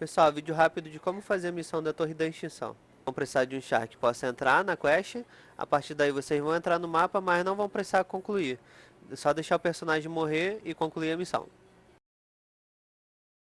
Pessoal, vídeo rápido de como fazer a missão da Torre da Extinção. Vão precisar de um char que possa entrar na quest, a partir daí vocês vão entrar no mapa, mas não vão precisar concluir. É só deixar o personagem morrer e concluir a missão.